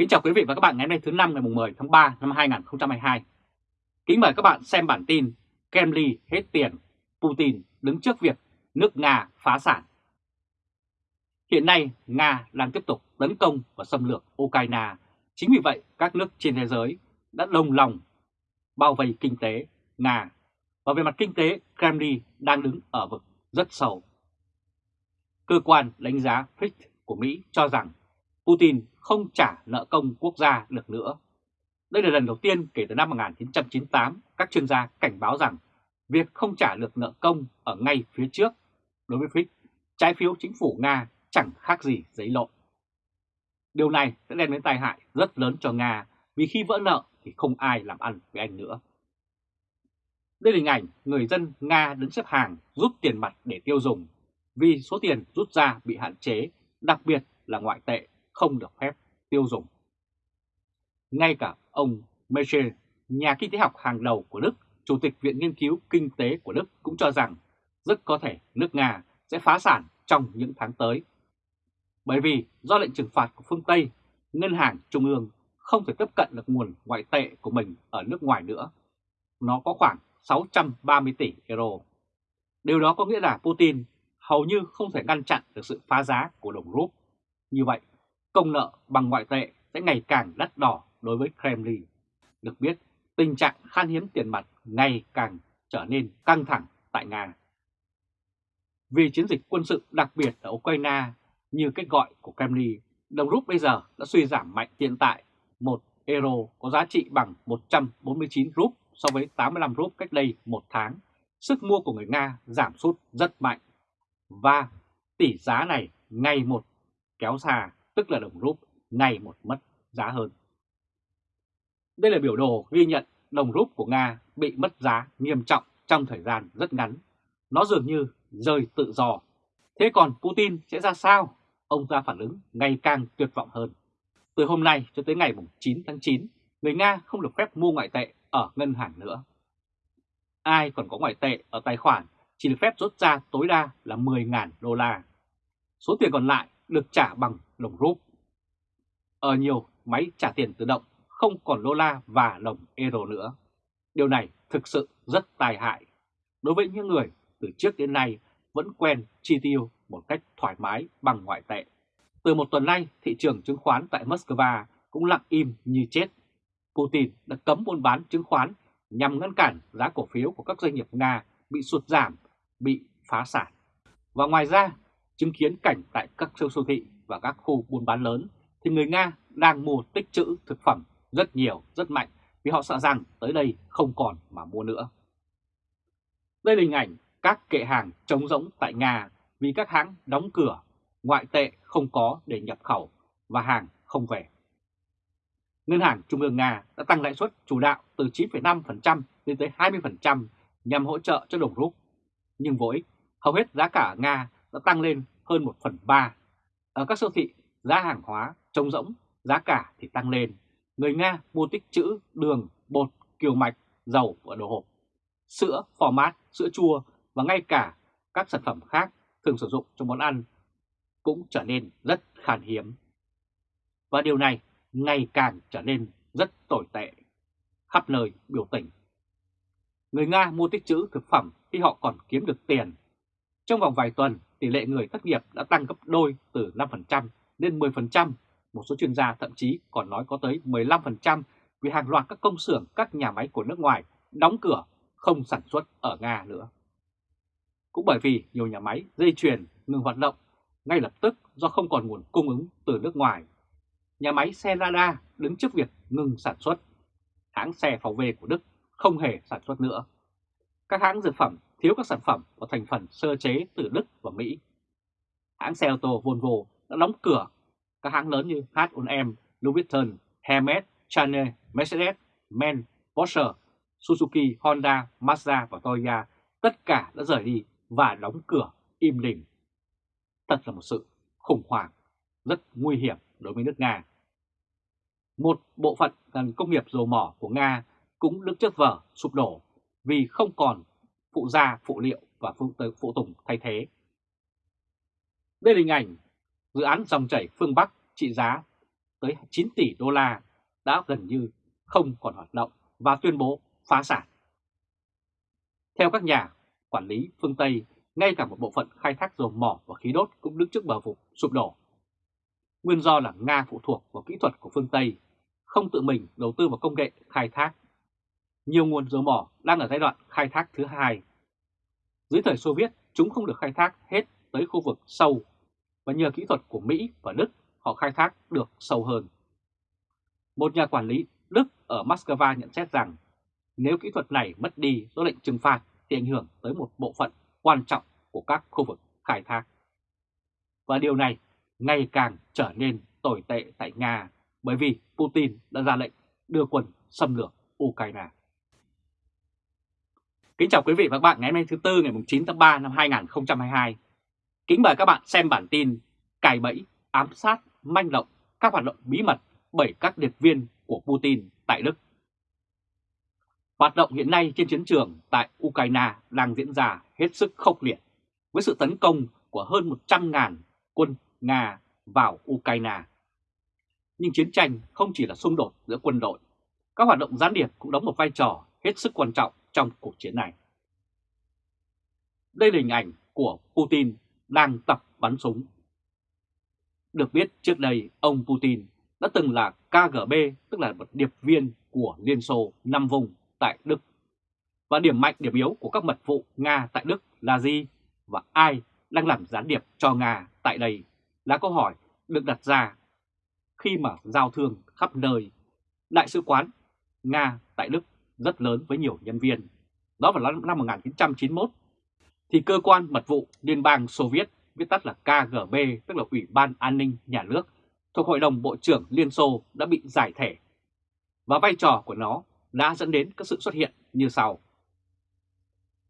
Kính chào quý vị và các bạn ngày hôm nay thứ năm ngày 10 tháng 3 năm 2022. Kính mời các bạn xem bản tin Kremlin hết tiền, Putin đứng trước việc nước Nga phá sản. Hiện nay Nga đang tiếp tục tấn công và xâm lược Ukraine. Chính vì vậy các nước trên thế giới đã đồng lòng bao vây kinh tế Nga. Và về mặt kinh tế, Kremlin đang đứng ở vực rất sâu. Cơ quan đánh giá Fitch của Mỹ cho rằng Putin không trả nợ công quốc gia được nữa. Đây là lần đầu tiên kể từ năm 1998 các chuyên gia cảnh báo rằng việc không trả được nợ công ở ngay phía trước đối với Fitch, trái phiếu chính phủ Nga chẳng khác gì giấy lộn. Điều này sẽ đem đến tai hại rất lớn cho Nga vì khi vỡ nợ thì không ai làm ăn với anh nữa. Đây là hình ảnh người dân Nga đứng xếp hàng rút tiền mặt để tiêu dùng vì số tiền rút ra bị hạn chế, đặc biệt là ngoại tệ không được phép tiêu dùng. Ngay cả ông Michel, nhà kinh tế học hàng đầu của Đức, Chủ tịch Viện Nghiên cứu Kinh tế của Đức cũng cho rằng rất có thể nước Nga sẽ phá sản trong những tháng tới. Bởi vì do lệnh trừng phạt của phương Tây, Ngân hàng Trung ương không thể tiếp cận được nguồn ngoại tệ của mình ở nước ngoài nữa. Nó có khoảng 630 tỷ euro. Điều đó có nghĩa là Putin hầu như không thể ngăn chặn được sự phá giá của đồng rúp. Như vậy, công nợ bằng ngoại tệ sẽ ngày càng đắt đỏ đối với Kremlin. Được biết, tình trạng khan hiếm tiền mặt ngày càng trở nên căng thẳng tại Nga. Vì chiến dịch quân sự đặc biệt ở Ukraine như cách gọi của Kremlin, đồng rút bây giờ đã suy giảm mạnh hiện tại. Một euro có giá trị bằng 149 rúp so với 85 rúp cách đây một tháng. Sức mua của người Nga giảm sút rất mạnh. Và tỷ giá này ngày một kéo xa tức là đồng rúp, ngày một mất giá hơn. Đây là biểu đồ ghi nhận đồng rúp của Nga bị mất giá nghiêm trọng trong thời gian rất ngắn. Nó dường như rơi tự do. Thế còn Putin sẽ ra sao? Ông ta phản ứng ngày càng tuyệt vọng hơn. Từ hôm nay cho tới ngày 9 tháng 9, người Nga không được phép mua ngoại tệ ở ngân hàng nữa. Ai còn có ngoại tệ ở tài khoản chỉ được phép rút ra tối đa là 10.000 đô la. Số tiền còn lại được trả bằng đồng rúp. Ở nhiều máy trả tiền tự động không còn đô la và đồng euro nữa. Điều này thực sự rất tai hại đối với những người từ trước đến nay vẫn quen chi tiêu một cách thoải mái bằng ngoại tệ. Từ một tuần nay, thị trường chứng khoán tại Moscow cũng lặng im như chết. Putin đã cấm buôn bán chứng khoán nhằm ngăn cản giá cổ phiếu của các doanh nghiệp Nga bị sụt giảm, bị phá sản. Và ngoài ra, chứng kiến cảnh tại các siêu siêu thị và các khu buôn bán lớn thì người Nga đang mua tích trữ thực phẩm rất nhiều, rất mạnh vì họ sợ rằng tới đây không còn mà mua nữa. Đây là hình ảnh các kệ hàng trống rỗng tại Nga vì các hãng đóng cửa, ngoại tệ không có để nhập khẩu và hàng không về. Ngân hàng Trung ương Nga đã tăng lãi suất chủ đạo từ 9,5% lên tới 20% nhằm hỗ trợ cho đồng rút. Nhưng vô ích, hầu hết giá cả ở Nga đã tăng lên hơn 1 phần 3. Ở các siêu thị, giá hàng hóa trống rỗng, giá cả thì tăng lên. Người Nga mua tích trữ đường, bột, kiều mạch, dầu và đồ hộp, sữa, phò mát, sữa chua và ngay cả các sản phẩm khác thường sử dụng trong món ăn cũng trở nên rất khan hiếm. Và điều này ngày càng trở nên rất tồi tệ, khắp nơi biểu tình. Người Nga mua tích trữ thực phẩm khi họ còn kiếm được tiền. Trong vòng vài tuần, tỷ lệ người thất nghiệp đã tăng gấp đôi từ 5% lên 10%, một số chuyên gia thậm chí còn nói có tới 15% vì hàng loạt các công xưởng, các nhà máy của nước ngoài đóng cửa, không sản xuất ở Nga nữa. Cũng bởi vì nhiều nhà máy dây chuyền ngừng hoạt động ngay lập tức do không còn nguồn cung ứng từ nước ngoài. Nhà máy xe Lada đứng trước việc ngừng sản xuất. Hãng xe VW của Đức không hề sản xuất nữa. Các hãng dược phẩm thiếu các sản phẩm và thành phần sơ chế từ Đức và Mỹ. Hãng xe ô tô Volvo đã đóng cửa. Các hãng lớn như H&M, Louis Vuitton, Hermes, Chanel, Mercedes, Men, Porsche, Suzuki, Honda, Mazda và Toyota tất cả đã rời đi và đóng cửa im lìm. Thật là một sự khủng hoảng rất nguy hiểm đối với nước Nga. Một bộ phận ngành công nghiệp dầu mỏ của Nga cũng đứng trước vở sụp đổ vì không còn phụ gia, phụ liệu và phụ, phụ tùng thay thế. Đây là hình ảnh dự án dòng chảy phương Bắc trị giá tới 9 tỷ đô la đã gần như không còn hoạt động và tuyên bố phá sản. Theo các nhà quản lý phương Tây, ngay cả một bộ phận khai thác dầu mỏ và khí đốt cũng đứng trước bờ vực sụp đổ. Nguyên do là Nga phụ thuộc vào kỹ thuật của phương Tây, không tự mình đầu tư vào công nghệ khai thác. Nhiều nguồn dầu mỏ đang ở giai đoạn khai thác thứ hai. Dưới thời Xô Viết, chúng không được khai thác hết tới khu vực sâu, và nhờ kỹ thuật của Mỹ và Đức họ khai thác được sâu hơn. Một nhà quản lý Đức ở Moscow nhận xét rằng nếu kỹ thuật này mất đi do lệnh trừng phạt thì ảnh hưởng tới một bộ phận quan trọng của các khu vực khai thác. Và điều này ngày càng trở nên tồi tệ tại Nga bởi vì Putin đã ra lệnh đưa quân xâm lược Ukraine. Kính chào quý vị và các bạn ngày hôm nay thứ Tư ngày 9 tháng 3 năm 2022. Kính mời các bạn xem bản tin cài bẫy, ám sát, manh động các hoạt động bí mật bởi các điệp viên của Putin tại Đức. Hoạt động hiện nay trên chiến trường tại Ukraine đang diễn ra hết sức khốc liệt với sự tấn công của hơn 100.000 quân Nga vào Ukraine. Nhưng chiến tranh không chỉ là xung đột giữa quân đội, các hoạt động gián điệp cũng đóng một vai trò hết sức quan trọng trong cuộc chiến này. Đây là hình ảnh của Putin đang tập bắn súng. Được biết trước đây ông Putin đã từng là KGB, tức là một điệp viên của Liên Xô năm vùng tại Đức. Và điểm mạnh, điểm yếu của các mật vụ Nga tại Đức là gì? Và ai đang làm gián điệp cho Nga tại đây là câu hỏi được đặt ra khi mà giao thương khắp nơi. Đại sứ quán Nga tại Đức rất lớn với nhiều nhân viên. Đó vào năm 1991 thì cơ quan mật vụ Liên bang Xô Viết, viết tắt là KGB, tức là Ủy ban An ninh Nhà nước, thuộc Hội đồng Bộ trưởng Liên Xô đã bị giải thể. Và vai trò của nó đã dẫn đến các sự xuất hiện như sau.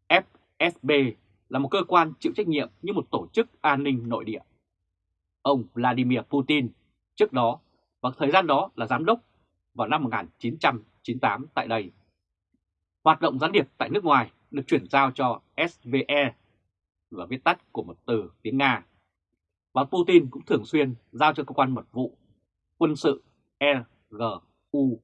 FSB là một cơ quan chịu trách nhiệm như một tổ chức an ninh nội địa. Ông Vladimir Putin trước đó và thời gian đó là giám đốc vào năm 1998 tại đây. Hoạt động gián điệp tại nước ngoài được chuyển giao cho SVE và viết tắt của một từ tiếng Nga. Và Putin cũng thường xuyên giao cho cơ quan mật vụ quân sự RGU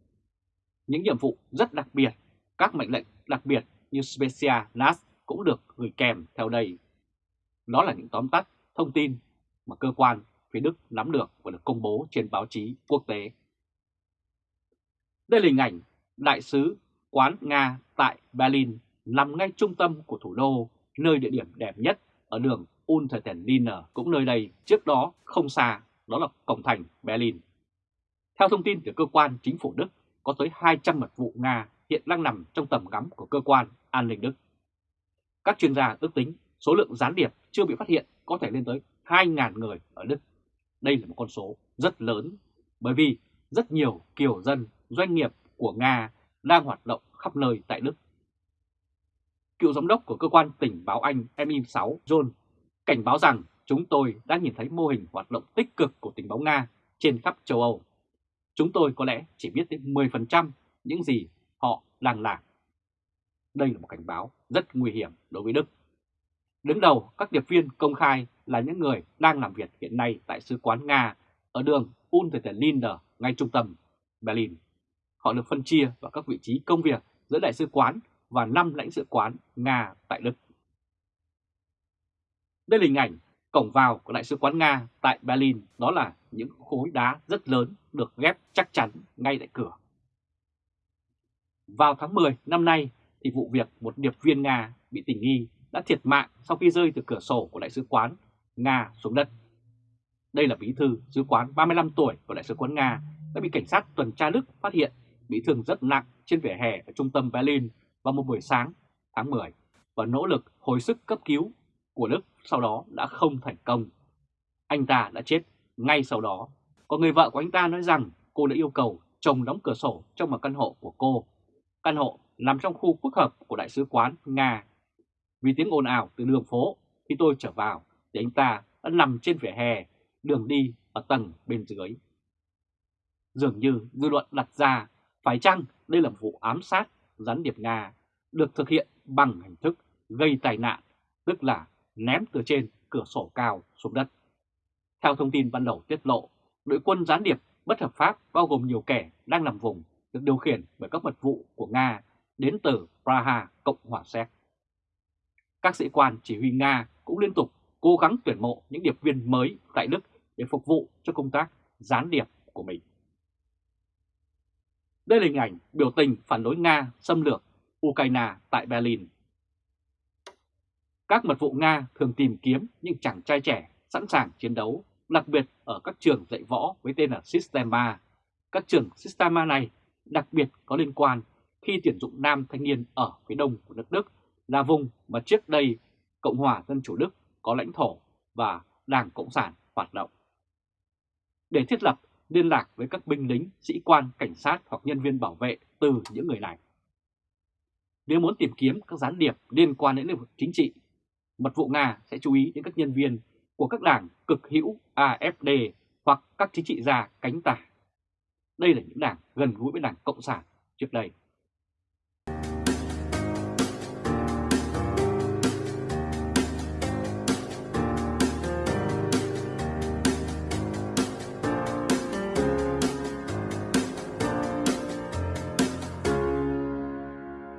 những nhiệm vụ rất đặc biệt, các mệnh lệnh đặc biệt như Specia NAS cũng được gửi kèm theo đây. Đó là những tóm tắt thông tin mà cơ quan phía Đức nắm được và được công bố trên báo chí quốc tế. Đây là hình ảnh đại sứ quán Nga tại Berlin nằm ngay trung tâm của thủ đô, nơi địa điểm đẹp nhất ở đường Untertendiner cũng nơi đây trước đó không xa, đó là cổng thành Berlin. Theo thông tin từ cơ quan chính phủ Đức, có tới 200 mật vụ Nga hiện đang nằm trong tầm ngắm của cơ quan an ninh Đức. Các chuyên gia ước tính số lượng gián điệp chưa bị phát hiện có thể lên tới 2.000 người ở Đức. Đây là một con số rất lớn bởi vì rất nhiều kiều dân, doanh nghiệp của Nga đang hoạt động khắp nơi tại Đức. Cựu giám đốc của cơ quan tình báo Anh MI6 John, cảnh báo rằng chúng tôi đã nhìn thấy mô hình hoạt động tích cực của tình báo Nga trên khắp châu Âu chúng tôi có lẽ chỉ biết đến 10% những gì họ đang làm. Đây là một cảnh báo rất nguy hiểm đối với Đức. Đứng đầu các điệp viên công khai là những người đang làm việc hiện nay tại Sứ quán Nga ở đường Unterlinder, ngay trung tâm Berlin. Họ được phân chia vào các vị trí công việc giữa đại sứ quán và 5 lãnh sự quán Nga tại Đức. Đây là hình ảnh cổng vào của Đại sứ quán Nga tại Berlin đó là những khối đá rất lớn được ghép chắc chắn ngay tại cửa. Vào tháng 10 năm nay thì vụ việc một điệp viên Nga bị tình nghi đã thiệt mạng sau khi rơi từ cửa sổ của Đại sứ quán Nga xuống đất. Đây là bí thư sứ quán 35 tuổi của Đại sứ quán Nga đã bị cảnh sát tuần tra Đức phát hiện bị thương rất nặng trên vỉa hè ở trung tâm Berlin vào một buổi sáng tháng 10 và nỗ lực hồi sức cấp cứu của Đức sau đó đã không thành công. Anh ta đã chết ngay sau đó. Còn người vợ của anh ta nói rằng cô đã yêu cầu chồng đóng cửa sổ trong một căn hộ của cô. Căn hộ nằm trong khu phức hợp của Đại sứ quán Nga. Vì tiếng ồn ào từ đường phố, khi tôi trở vào thì anh ta đã nằm trên vỉa hè, đường đi ở tầng bên dưới. Dường như dư luận đặt ra phải chăng đây là một vụ ám sát gián điệp Nga được thực hiện bằng hình thức gây tai nạn, tức là ném từ trên cửa sổ cao xuống đất. Theo thông tin ban đầu tiết lộ, đội quân gián điệp bất hợp pháp bao gồm nhiều kẻ đang làm vùng được điều khiển bởi các mật vụ của Nga đến từ Praha, Cộng hòa Séc. Các sĩ quan chỉ huy Nga cũng liên tục cố gắng tuyển mộ những điệp viên mới tại Đức để phục vụ cho công tác gián điệp của mình. Đây là hình ảnh biểu tình phản đối Nga xâm lược Ukraine tại Berlin. Các mật vụ Nga thường tìm kiếm những chàng trai trẻ sẵn sàng chiến đấu, đặc biệt ở các trường dạy võ với tên là Sistema. Các trường Sistema này đặc biệt có liên quan khi tuyển dụng nam thanh niên ở phía đông của nước Đức là vùng mà trước đây Cộng hòa Dân Chủ Đức có lãnh thổ và Đảng Cộng sản hoạt động. Để thiết lập liên lạc với các binh lính, sĩ quan, cảnh sát hoặc nhân viên bảo vệ từ những người này. Nếu muốn tìm kiếm các gián điệp liên quan đến lĩnh vực chính trị, mật vụ Nga sẽ chú ý đến các nhân viên của các đảng cực hữu AFD hoặc các chính trị gia cánh tả. Đây là những đảng gần gũi với đảng Cộng sản trước đây.